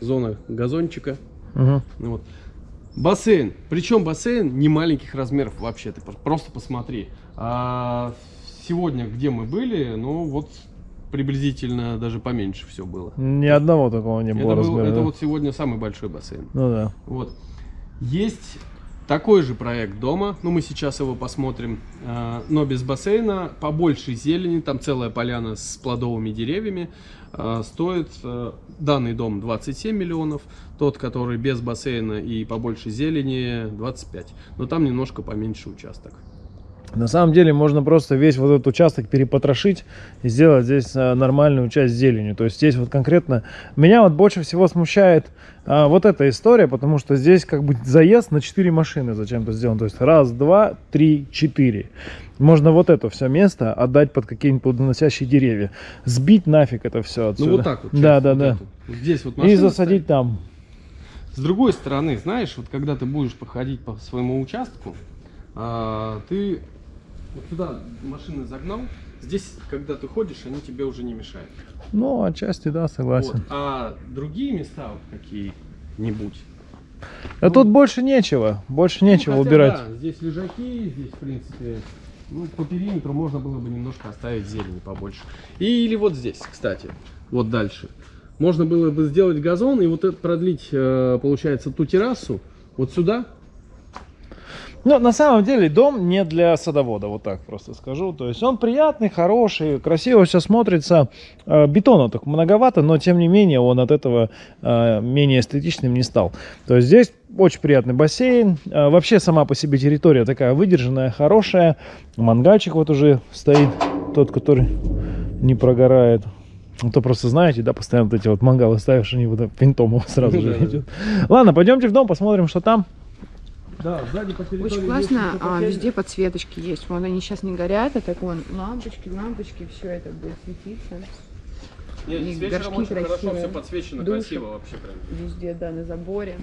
зона газончика. Угу. Вот. Бассейн. Причем бассейн не маленьких размеров вообще. Ты пр- просто посмотри. А сегодня, где мы были, ну вот приблизительно даже поменьше все было. Ни одного такого не было Это, был- размера. это да? вот сегодня самый большой бассейн. Ну да. Вот. Есть такой же проект дома, ну мы сейчас его посмотрим, э, но без бассейна, побольше зелени, там целая поляна с плодовыми деревьями. Э, Стоит э, данный дом 27 миллионов, тот, который без бассейна и побольше зелени 25. Но там немножко поменьше участок. На самом деле можно просто весь вот этот участок перепотрошить и сделать здесь а, нормальную часть зеленью. То есть здесь вот конкретно меня вот больше всего смущает а, вот эта история, потому что здесь как бы заезд на 4 машины зачем-то сделан. То есть раз, два, три, четыре. Можно вот это все место отдать под какие-нибудь плодоносящие деревья. Сбить нафиг это все отсюда. Ну вот так вот. Да, да, вот да. эту. Здесь вот И засадить там. С другой стороны, знаешь, вот когда ты будешь походить по своему участку, а, ты вот сюда машины загнал, здесь, когда ты ходишь, они тебе уже не мешают. Ну, отчасти, да, согласен. Вот. А другие места вот какие-нибудь. А тут больше нечего. Больше нечего ну, хотя убирать. да, здесь лежаки, здесь, в принципе, ну, по периметру можно было бы немножко оставить зелени побольше. И, или вот здесь, кстати, вот дальше. Можно было бы сделать газон и вот это продлить, э, получается, ту террасу вот сюда, Ну, на самом деле, дом не для садовода, вот так просто скажу. То есть он приятный, хороший, красиво все смотрится. Э, Бетона так многовато, но тем не менее он от этого э, менее эстетичным не стал. То есть здесь очень приятный бассейн. Э, Вообще сама по себе территория такая выдержанная, хорошая. Мангальчик вот уже стоит, тот, который не прогорает. Ну, то просто знаете, да, постоянно вот эти вот мангалы ставишь, они вот винтом сразу же Да-да. идет. Ладно, пойдемте в дом, посмотрим, что там. Да, сзади по территории Очень классно, а, везде подсветочки есть. Вон они сейчас не горят, а так вон лампочки, лампочки, все это будет светиться. Нет, и с вечером горшки очень хорошо красивые, все подсвечено, души. красиво вообще прям. Везде, да, на заборе.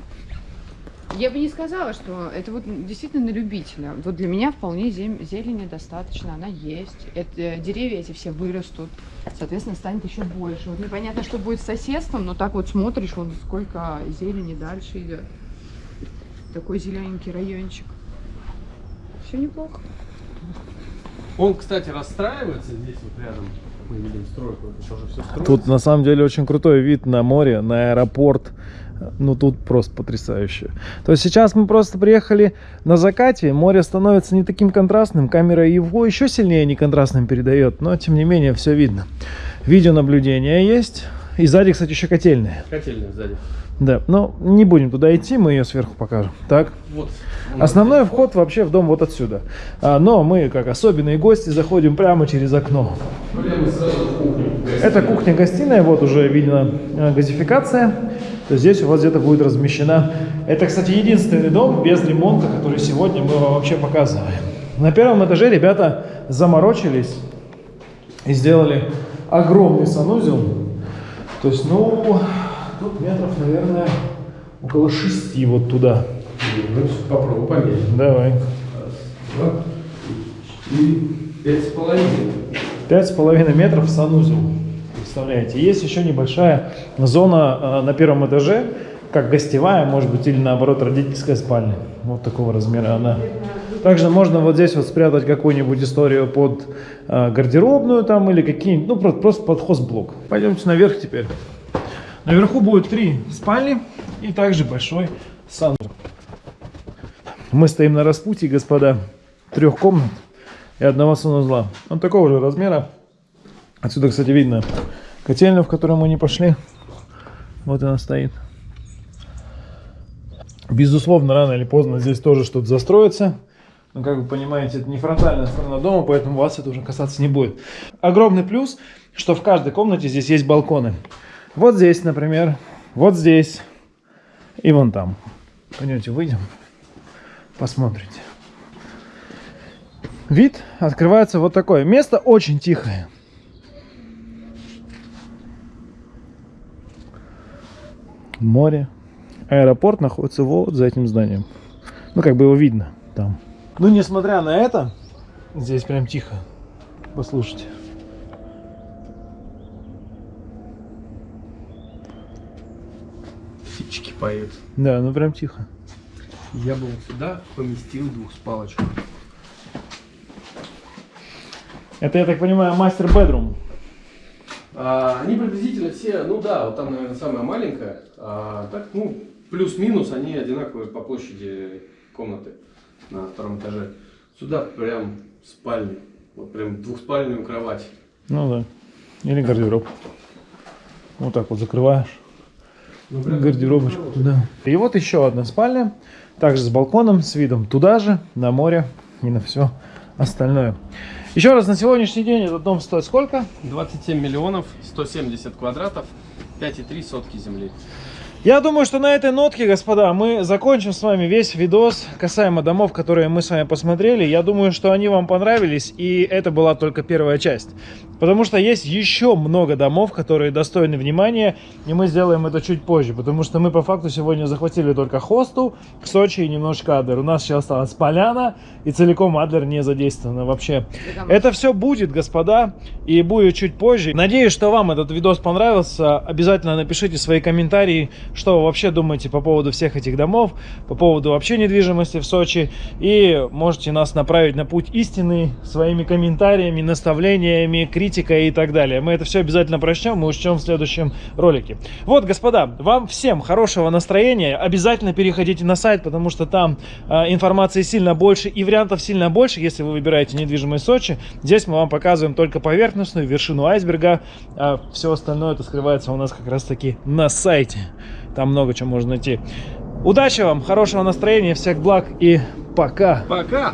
Я бы не сказала, что это вот действительно на любителя. Вот для меня вполне зем- зелени достаточно, она есть. Это, деревья эти все вырастут, соответственно, станет еще больше. Вот непонятно, что будет с соседством, но так вот смотришь, вон сколько зелени дальше идет. Такой зелененький райончик. Все неплохо. Он, кстати, расстраивается здесь вот рядом. Мы видим стройку, это тоже все строится. Тут на самом деле очень крутой вид на море, на аэропорт. Ну тут просто потрясающе. То есть сейчас мы просто приехали на закате, море становится не таким контрастным, камера его еще сильнее не контрастным передает, но тем не менее все видно. Видеонаблюдение есть, И сзади, кстати, еще котельная. Котельная сзади. Да, но не будем туда идти, мы ее сверху покажем. Так, Вот. основной вход вообще в дом вот отсюда. А, но мы, как особенные гости, заходим прямо через окно. Это кухня-гостиная, вот уже видно э, газификация. То есть здесь у вас где-то будет размещена. Это, кстати, единственный дом без ремонта, который сегодня мы вам вообще показываем. На первом этаже ребята заморочились и сделали огромный санузел. То есть, ну, тут метров, наверное, около шести вот туда. Ну, попробуй померить. Давай. Два, четыре, пять с половиной. Пять с половиной метров санузел. Представляете? Есть еще небольшая зона э, на первом этаже, как гостевая, может быть, или наоборот родительская спальня. Вот такого размера она. Также можно вот здесь вот спрятать какую-нибудь историю под э, гардеробную там или какие-нибудь, ну просто, просто под хозблок. Пойдемте наверх теперь. Наверху будет три спальни и также большой санузел. Мы стоим на распутье, господа, трех комнат и одного санузла. Он такого же размера. Отсюда, кстати, видно котельную, в которую мы не пошли. Вот она стоит. Безусловно, рано или поздно здесь тоже что-то застроится. Но, как вы понимаете, это не фронтальная сторона дома, поэтому вас это уже касаться не будет. Огромный плюс, что в каждой комнате здесь есть балконы. Вот здесь, например, вот здесь и вон там. Пойдемте, выйдем, посмотрите. Вид открывается вот такое. Место очень тихое. Море. Аэропорт находится вот за этим зданием. Ну, как бы его видно там. Ну, несмотря на это, здесь прям тихо. Послушайте. Птички поют. Да, ну прям тихо. Я бы вот сюда поместил двух спалочек. Это, я так понимаю, мастер бедрум. А, они приблизительно все, ну да, вот там, наверное, самая маленькая. А, так, ну, плюс-минус, они одинаковые по площади комнаты на втором этаже. Сюда прям спальня. Вот прям двухспальную кровать. Ну да. Или гардероб. Вот так вот закрываешь. Гардеробочку туда. И вот еще одна спальня. Также с балконом, с видом туда же, на море и на все остальное. Еще раз, на сегодняшний день этот дом стоит сколько? 27 миллионов, 170 квадратов, 5,3 сотки земли. Я думаю, что на этой нотке, господа, мы закончим с вами весь видос касаемо домов, которые мы с вами посмотрели. Я думаю, что они вам понравились, и это была только первая часть. Потому что есть еще много домов, которые достойны внимания, и мы сделаем это чуть позже. Потому что мы по факту сегодня захватили только Хосту, Сочи и немножко Адлер. У нас сейчас осталась Поляна, и целиком Адлер не задействована вообще. Это все будет, господа, и будет чуть позже. Надеюсь, что вам этот видос понравился. Обязательно напишите свои комментарии, что вы вообще думаете по поводу всех этих домов, по поводу вообще недвижимости в Сочи. И можете нас направить на путь истины своими комментариями, наставлениями, критикой и так далее. Мы это все обязательно прочтем, мы учтем в следующем ролике. Вот, господа, вам всем хорошего настроения. Обязательно переходите на сайт, потому что там э, информации сильно больше и вариантов сильно больше, если вы выбираете недвижимость Сочи. Здесь мы вам показываем только поверхностную вершину айсберга, а все остальное это скрывается у нас как раз таки на сайте. Там много чего можно найти. Удачи вам, хорошего настроения, всех благ и пока! Пока!